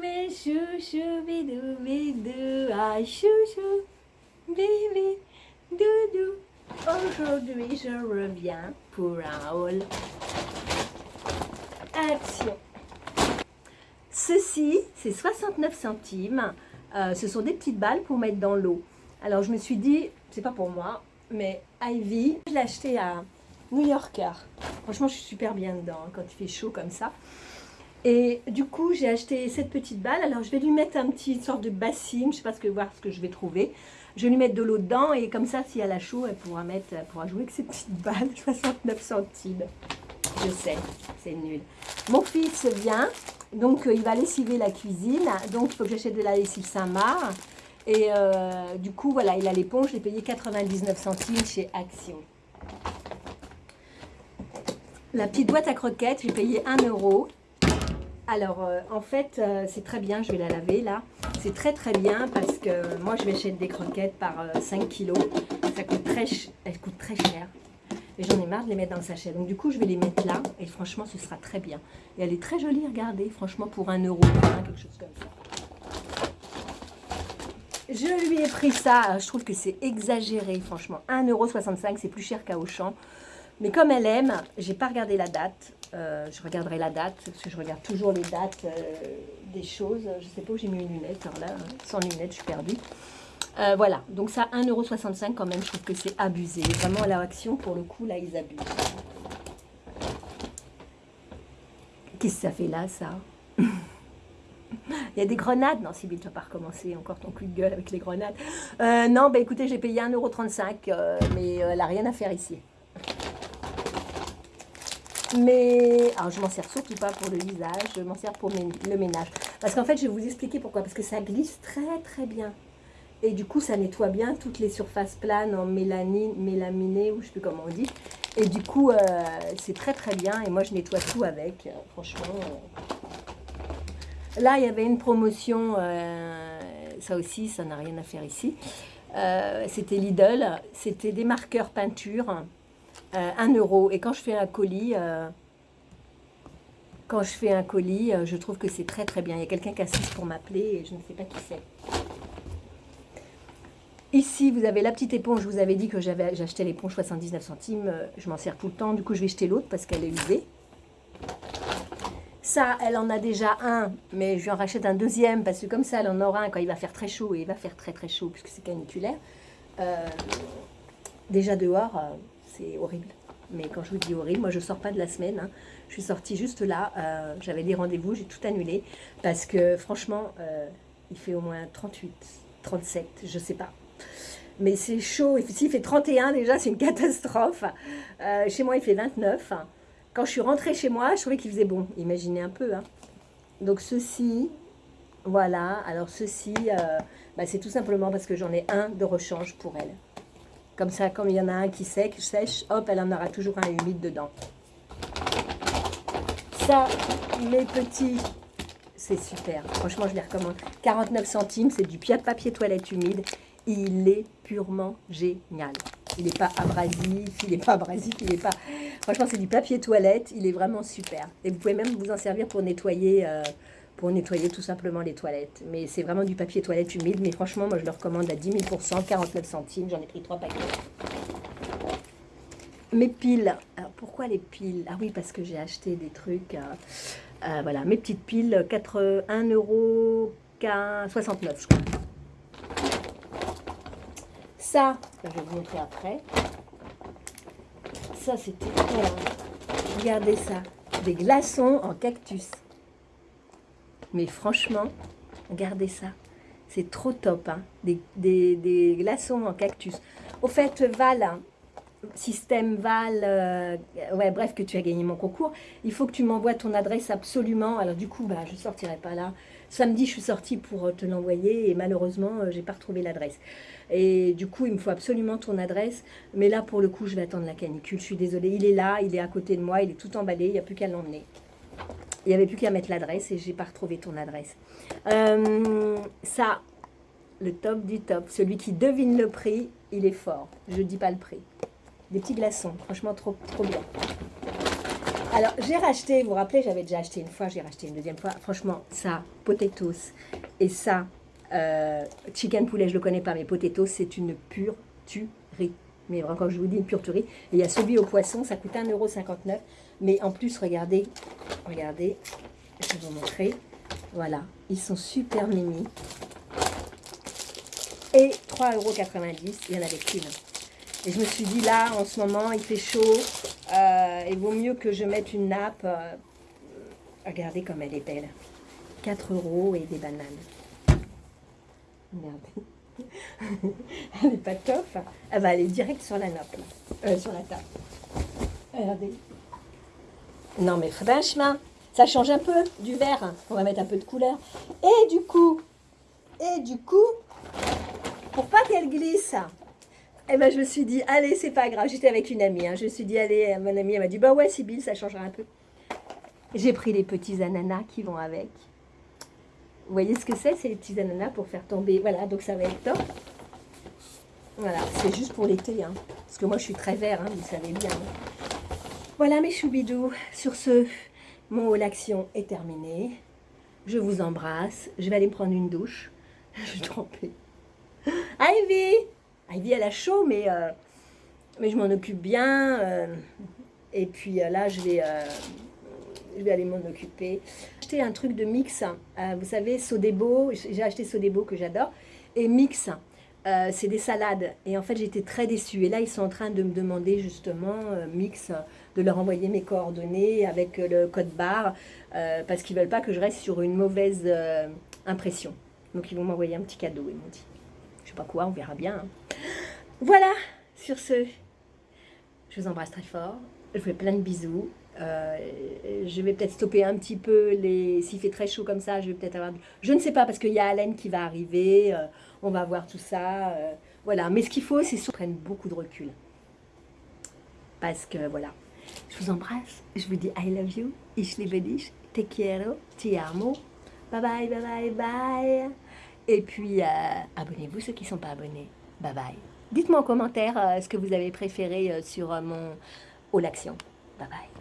mes bidou, bidou, ah chouchou, doudou. Aujourd'hui, je reviens pour un haul. Action. Ceci, c'est 69 centimes. Euh, ce sont des petites balles pour mettre dans l'eau. Alors, je me suis dit, c'est pas pour moi, mais Ivy, je l'ai acheté à New Yorker. Franchement, je suis super bien dedans hein, quand il fait chaud comme ça. Et du coup, j'ai acheté cette petite balle. Alors, je vais lui mettre un petit sorte de bassine. Je sais pas ce que, voir ce que je vais trouver. Je vais lui mettre de l'eau dedans. Et comme ça, si elle a chaud, elle pourra, mettre, elle pourra jouer avec ces petites balles. 69 centimes. Je sais, c'est nul. Mon fils vient. Donc, euh, il va lessiver la cuisine. Donc, il faut que j'achète de la lessive Saint-Marc. Et euh, du coup, voilà, il a l'éponge. Je l'ai payé 99 centimes chez Action. La petite boîte à croquettes, j'ai payé 1 euro. Alors, euh, en fait, euh, c'est très bien, je vais la laver là. C'est très très bien parce que moi, je vais acheter des croquettes par 5 euh, kilos. Ça coûte très, elles coûtent très cher. Et j'en ai marre de les mettre dans le sachet. Donc, du coup, je vais les mettre là. Et franchement, ce sera très bien. Et elle est très jolie, regardez. Franchement, pour 1 euro, quelque chose comme ça. Je lui ai pris ça. Je trouve que c'est exagéré, franchement. 1,65€, c'est plus cher qu'à Auchan. Mais comme elle aime, j'ai pas regardé la date. Euh, je regarderai la date, parce que je regarde toujours les dates euh, des choses. Je sais pas où j'ai mis une lunette, alors là, hein. sans lunettes, je suis perdue. Euh, voilà, donc ça, 1,65€ quand même, je trouve que c'est abusé. Vraiment, à l'action, pour le coup, là, ils abusent. Qu'est-ce que ça fait là, ça? Il y a des grenades? Non, Sybille, tu vas pas recommencer encore ton coup de gueule avec les grenades. non, bah écoutez, j'ai payé 1,35€, mais elle n'a rien à faire ici. Mais, alors je m'en sers surtout pas pour le visage, je m'en sers pour le ménage. Parce qu'en fait, je vais vous expliquer pourquoi. Parce que ça glisse très très bien. Et du coup, ça nettoie bien toutes les surfaces planes en mélanine, mélaminé, ou je sais plus comment on dit. Et du coup, euh, c'est très très bien. Et moi, je nettoie tout avec, euh, franchement. Là, il y avait une promotion, euh, ça aussi, ça n'a rien à faire ici. C'était Lidl, c'était des marqueurs peinture 1 euh, euro. Et quand je fais un colis, euh, quand je fais un colis, euh, je trouve que c'est très très bien. Il y a quelqu'un qui assiste pour m'appeler et je ne sais pas qui c'est. Ici, vous avez la petite éponge. Je vous avais dit que j'avais acheté l'éponge 79 centimes. Je m'en sers tout le temps. Du coup, je vais jeter l'autre parce qu'elle est usée. Ça, elle en a déjà un, mais je lui en rachète un deuxième parce que comme ça, elle en aura un quand il va faire très chaud et il va faire très très chaud puisque c'est caniculaire. déjà dehors, c'est horrible. Mais quand je vous dis horrible, moi je sors pas de la semaine. Hein. Je suis sortie juste là. Euh, j'avais des rendez-vous, j'ai tout annulé. Parce que franchement, euh, il fait au moins 38, 37, je sais pas. Mais c'est chaud. S'il fait 31 déjà, c'est une catastrophe. Euh, chez moi, il fait 29. Quand je suis rentrée chez moi, je trouvais qu'il faisait bon. Imaginez un peu. Hein. Donc ceci, voilà. Alors ceci, bah, c'est tout simplement parce que j'en ai un de rechange pour elle. Comme ça, comme il y en a un qui sèche, sèche, hop, elle en aura toujours un humide dedans. Ça, mes petits, c'est super. Franchement, je les recommande. 49 centimes, c'est du papier toilette humide. Il est purement génial. Il n'est pas abrasif, il n'est pas abrasif, il n'est pas... Franchement, c'est du papier toilette, il est vraiment super. Et vous pouvez même vous en servir pour nettoyer... Euh, pour nettoyer tout simplement les toilettes. Mais c'est vraiment du papier toilette humide. Mais franchement, moi, je le recommande à 10 000% 49 centimes. J'en ai pris trois paquets. Mes piles. Alors, pourquoi les piles? Ah oui, parce que j'ai acheté des trucs. Euh, euh, voilà, mes petites piles, 4, 1 euro 69, je crois. Ça, je vais vous montrer après. Ça, c'était... Regardez ça. Des glaçons en cactus. Mais franchement, regardez ça. C'est trop top. Hein. Des, glaçons en cactus. Au fait, Val, hein, système Val, euh, ouais, bref, que tu as gagné mon concours, il faut que tu m'envoies ton adresse absolument. Alors du coup, bah, je ne sortirai pas là. Samedi, je suis sortie pour te l'envoyer et malheureusement, euh, j'ai pas retrouvé l'adresse. Et du coup, il me faut absolument ton adresse. Mais là, pour le coup, je vais attendre la canicule. Je suis désolée. Il est là, il est à côté de moi, il est tout emballé. Il n'y a plus qu'à l'emmener. Il n'y avait plus qu'à mettre l'adresse et j'ai pas retrouvé ton adresse. Euh, ça, le top du top. Celui qui devine le prix, il est fort. Je dis pas le prix. Des petits glaçons, franchement trop, trop bien. Alors, j'ai racheté, vous vous rappelez, j'avais déjà acheté une fois, j'ai racheté une deuxième fois. Franchement, ça, potatoes, et ça, euh, chicken poulet, je le connais pas, mais potatoes, c'est une pure tuerie. Mais vraiment, je vous dis une pure tuerie, et il y a celui au poisson, ça coûte 1,59€. Mais en plus, regardez, regardez, je vais vous montrer. Voilà, ils sont super mini. Et 3,90€, il y en avait qu'une. Et je me suis dit, là, en ce moment, il fait chaud. Euh, il vaut mieux que je mette une nappe. Euh, regardez comme elle est belle. 4 euros et des bananes. Regardez. Elle n'est pas top. Elle va aller direct sur la nappe. Euh, sur la table. Regardez. Non, mais franchement, ça change un peu du vert. On va mettre un peu de couleur. Et du coup, et du coup, pour pas qu'elle glisse, eh ben, je me suis dit, allez, c'est pas grave. J'étais avec une amie. Hein. Je me suis dit, allez, mon amie, elle m'a dit, bah ouais, Sybille, ça changera un peu. J'ai pris les petits ananas qui vont avec. Vous voyez ce que c'est C'est les petits ananas pour faire tomber. Voilà, donc ça va être top. Voilà, c'est juste pour l'été. Hein. Parce que moi, je suis très vert, hein, vous savez bien. Voilà mes choubidous. Sur ce, mon haul action est terminé. Je vous embrasse. Je vais aller me prendre une douche. Je suis trempée. Ivy Ivy, elle a chaud, mais, euh, mais je m'en occupe bien. Euh, et puis euh, là, je vais, je vais aller m'en occuper. J'ai acheté un truc de mix. vous savez, Sodebo. J'ai acheté Sodebo que j'adore. Et mix. c'est des salades. Et en fait, j'étais très déçue. Et là, ils sont en train de me demander justement, Mix, de leur envoyer mes coordonnées avec le code barre, parce qu'ils ne veulent pas que je reste sur une mauvaise impression. Donc, ils vont m'envoyer un petit cadeau, ils m'ont dit. Je sais pas quoi, on verra bien. Hein. Voilà, sur ce, je vous embrasse très fort. Je vous fais plein de bisous. Euh, je vais peut-être stopper un petit peu les... S'il fait très chaud comme ça, je vais peut-être avoir... Je ne sais pas, parce qu'il y a Alain qui va arriver. Euh, on va voir tout ça. Euh, voilà, mais ce qu'il faut, c'est qu'on prenne beaucoup de recul. Parce que, voilà. Je vous embrasse. Je vous dis I love you. Ich liebe dich. Te quiero. Ti amo. Bye bye, bye bye, bye. Et puis, abonnez-vous ceux qui ne sont pas abonnés. Bye bye. Dites-moi en commentaire ce que vous avez préféré sur mon All Action. Bye bye.